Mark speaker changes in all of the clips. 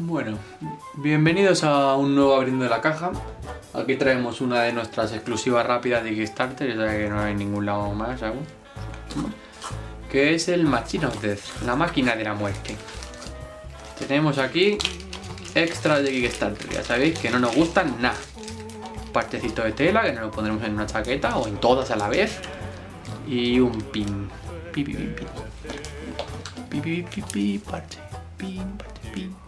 Speaker 1: Bueno, bienvenidos a un nuevo abriendo la caja. Aquí traemos una de nuestras exclusivas rápidas de Kickstarter, ya que no hay ningún lado más aún. Que es el Machine Death, la máquina de la muerte. Tenemos aquí extras de Kickstarter, ya sabéis que no nos gustan nada. Partecito de tela que nos lo pondremos en una chaqueta o en todas a la vez. Y un pin. Pi, pi, pin, pin. Pi, pi, pi, pi, parche. Pin, parche, pin.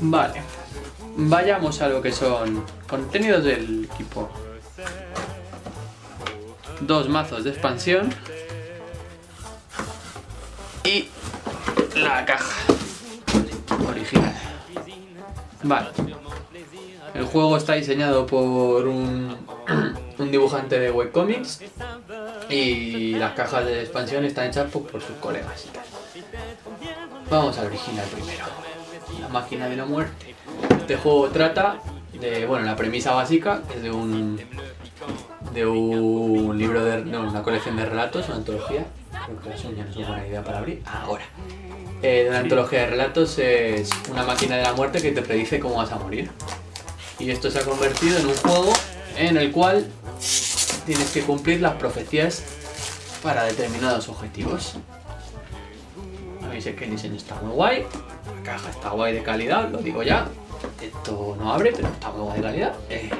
Speaker 1: Vale. Vayamos a lo que son contenidos del equipo. Dos mazos de expansión. Y la caja original. Vale. El juego está diseñado por un, un dibujante de webcomics y las cajas de expansión están hechas por, por sus colegas. Vamos al original primero. La máquina de la muerte. Este juego trata de, bueno, la premisa básica es de un de un libro de, no, una colección de relatos, una antología. Creo que las uñas no son buena idea para abrir. Ahora. Eh, de una antología de relatos es una máquina de la muerte que te predice cómo vas a morir. Y esto se ha convertido en un juego en el cual tienes que cumplir las profecías para determinados objetivos. Veis que el diseño está muy guay, la caja está guay de calidad, lo digo ya. Esto no abre, pero está muy guay de calidad. Eh,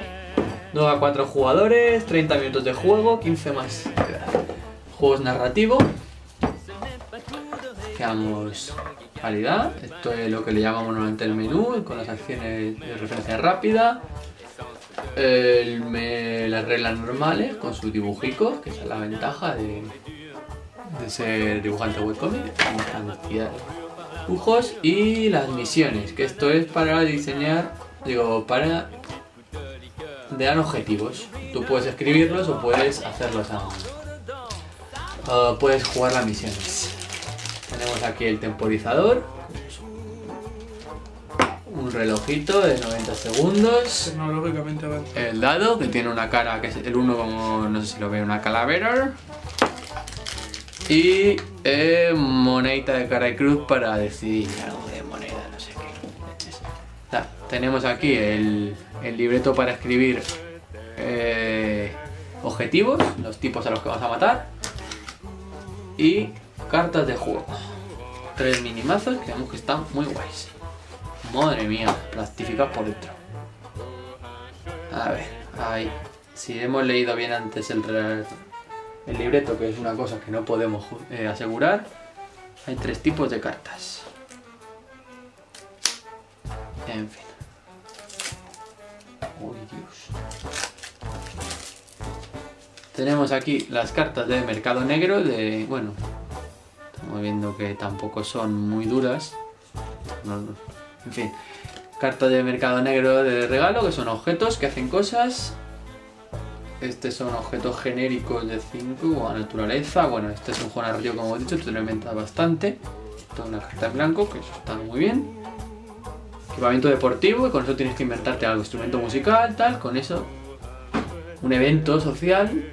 Speaker 1: 9 a 4 jugadores, 30 minutos de juego, 15 más. Juegos narrativo. Veamos calidad. Esto es lo que le llamamos normalmente el menú, con las acciones de referencia rápida. El me- las reglas normales con sus dibujicos, que esa es la ventaja de, de ser dibujante webcomic. Cantidad de dibujos y las misiones, que esto es para diseñar, digo, para te dan objetivos. Tú puedes escribirlos o puedes hacerlos a o puedes jugar las misiones. Tenemos aquí el temporizador. Un relojito de 90 segundos.
Speaker 2: Tecnológicamente.
Speaker 1: El dado, que tiene una cara que es el uno como, no sé si lo ve, una calavera. Y eh, monedita de cara y cruz para decidir algo de moneda, no sé qué. Ta- Tenemos aquí el, el libreto para escribir eh, objetivos, los tipos a los que vas a matar. Y cartas de juego. Tres minimazos que vemos que están muy guays. Madre mía, plastificados por dentro. A ver, ahí. Si hemos leído bien antes el, re- el libreto, que es una cosa que no podemos eh, asegurar, hay tres tipos de cartas. En fin. Uy, Dios. Tenemos aquí las cartas de mercado negro de... Bueno, estamos viendo que tampoco son muy duras. En fin, cartas de mercado negro de regalo, que son objetos que hacen cosas. Estos son objetos genéricos de 5 o a naturaleza. Bueno, este es un juego narrativo, como he dicho, te lo inventas bastante. Toda una carta en blanco, que eso está muy bien. Equipamiento deportivo, y con eso tienes que inventarte algo, instrumento musical, tal, con eso. Un evento social.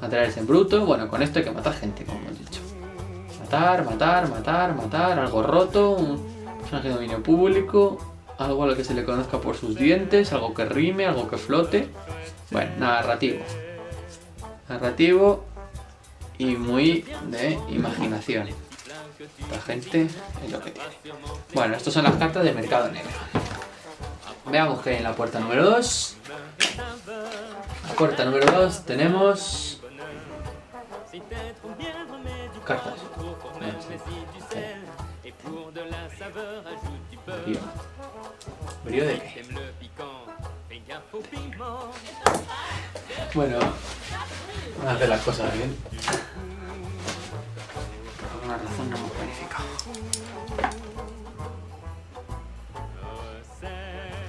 Speaker 1: Materiales en bruto, bueno, con esto hay que matar gente, como hemos dicho. Matar, matar, matar, matar, algo roto, un personaje de dominio público, algo a lo que se le conozca por sus dientes, algo que rime, algo que flote. Bueno, narrativo. Narrativo y muy de imaginación. La gente es lo que tiene. Bueno, estas son las cartas de mercado negro. Veamos que en la puerta número 2. La puerta número 2 tenemos cartas. Brío. ¿Brío de qué? Bueno, vamos a hacer las cosas bien. Por alguna razón no hemos planificado.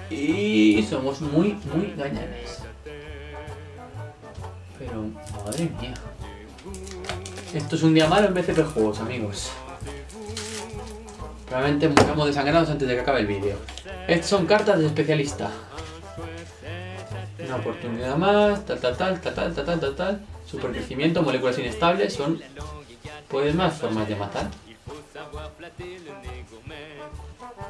Speaker 1: Y somos muy, muy gañanes. Pero, madre mía. Esto es un día malo en BCP Juegos, amigos. Probablemente muramos desangrados antes de que acabe el vídeo. Estas son cartas de especialista. Una oportunidad más, tal, tal, tal, tal, tal, tal, tal. Supercrecimiento, moléculas inestables, son pues más formas de matar.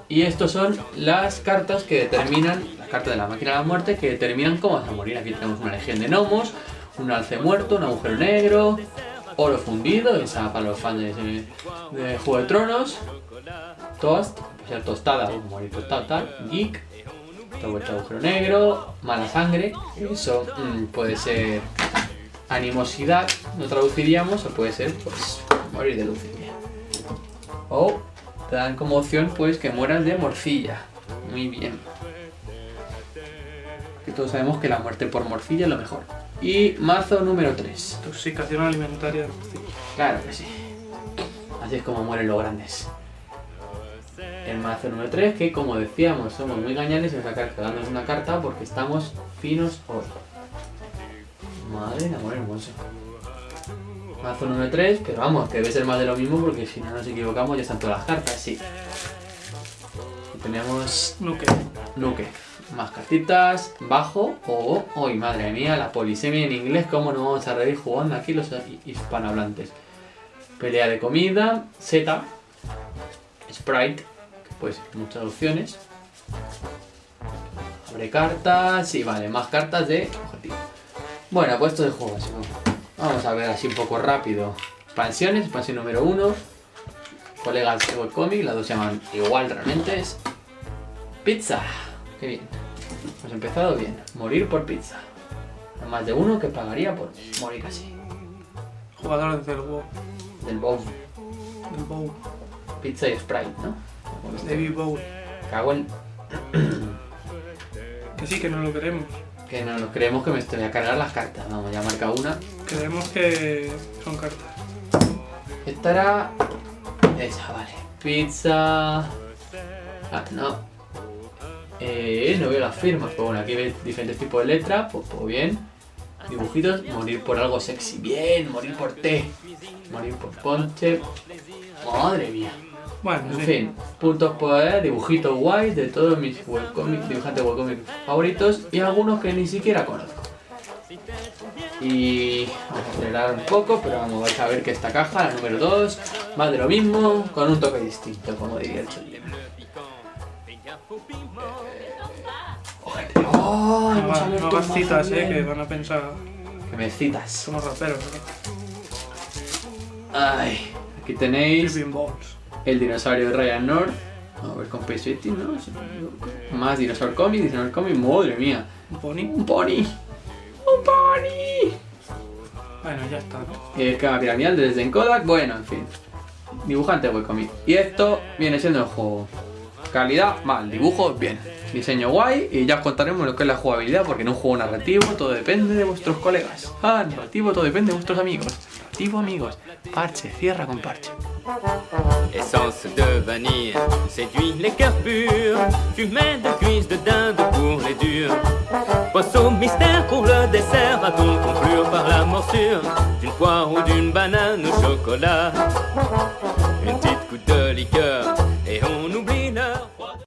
Speaker 1: Y estos son las cartas que determinan, las cartas de la máquina de la muerte que determinan cómo vas a morir. Aquí tenemos una legión de gnomos, un alce muerto, un agujero negro, oro fundido, esa para los fans de, Juego de Tronos, toast, puede ser tostada o morir tostado tal, geek, vuelto agujero negro, mala sangre, eso mm, puede ser animosidad, lo traduciríamos, o puede ser pues morir de leucemia. O te dan como opción pues que mueras de morcilla. Muy bien. Que todos sabemos que la muerte por morcilla es lo mejor. Y mazo número 3.
Speaker 2: Intoxicación alimentaria de.
Speaker 1: Claro que sí. Así es como mueren los grandes. El mazo número 3, que como decíamos, somos muy gañanes y dándonos una carta porque estamos finos hoy. Madre de amor hermoso. Mazo número 3, pero vamos, que debe ser más de lo mismo porque si no nos equivocamos ya están todas las cartas, sí. Y tenemos
Speaker 2: Nuke.
Speaker 1: Nuke. Más cartitas, bajo o... ¡Uy, madre mía! La polisemia en inglés, ¿cómo no vamos a reír jugando aquí los hispanohablantes? Pelea de comida, Z, Sprite, pues muchas opciones. Abre cartas y vale, más cartas de objetivo. Bueno, pues esto de juego, Vamos a ver así un poco rápido. Expansiones, expansión número 1. Colegas de webcomic, las dos se llaman igual realmente. Es pizza. Qué bien. Hemos empezado bien. Morir por pizza. Hay más de uno que pagaría por morir así.
Speaker 2: Jugadores del WoW.
Speaker 1: Del bowl.
Speaker 2: Del WoW.
Speaker 1: Pizza y Sprite, ¿no?
Speaker 2: David Bowl.
Speaker 1: Cago en...
Speaker 2: Que sí, que no lo queremos.
Speaker 1: Que no nos creemos que me estoy a cargar las cartas. Vamos, ya marca una.
Speaker 2: Creemos que son cartas.
Speaker 1: Esta era... Esa, vale. Pizza... Ah, no. Eh, no veo las firmas. Pues bueno, aquí ves diferentes tipos de letras. Pues, pues bien. Dibujitos. Morir por algo sexy. Bien. Morir por té. Morir por ponche. Madre mía.
Speaker 2: Bueno,
Speaker 1: En
Speaker 2: sí.
Speaker 1: fin, puntos por eh, dibujitos guays de todos mis webcomics, dibujantes webcomics favoritos y algunos que ni siquiera conozco. Y vamos a acelerar un poco, pero vamos vais a ver que esta caja, la número 2, más de lo mismo, con un toque distinto, como diría el Cholima. ¡Ojete! ¡Oh!
Speaker 2: No,
Speaker 1: abierto
Speaker 2: no hagas citas, eh, que van a pensar.
Speaker 1: Que me citas.
Speaker 2: Somos raperos. ¿no?
Speaker 1: Ay, aquí tenéis el dinosaurio de Ryan North. A ver, con Space 15, ¿no? Más Dinosaur Comic, Dinosaur Comic, madre mía.
Speaker 2: Un pony.
Speaker 1: Un pony. Un pony.
Speaker 2: Bueno, ya está.
Speaker 1: El cama piramidal desde en Kodak. Bueno, en fin. Dibujante webcomic. Y esto viene siendo el juego. Calidad, mal. Dibujo, bien. Diseño guay. Y ya os contaremos lo que es la jugabilidad. Porque en un juego narrativo todo depende de vuestros colegas. Ah, narrativo todo depende de vuestros amigos. Narrativo, amigos. Parche, cierra con parche.
Speaker 3: Essence de vanille séduit les cœurs purs. Fumet de cuisses de dinde pour les durs. Poisson mystère pour le dessert. Va-t-on conclure par la morsure d'une poire ou d'une banane au chocolat Une petite goutte de liqueur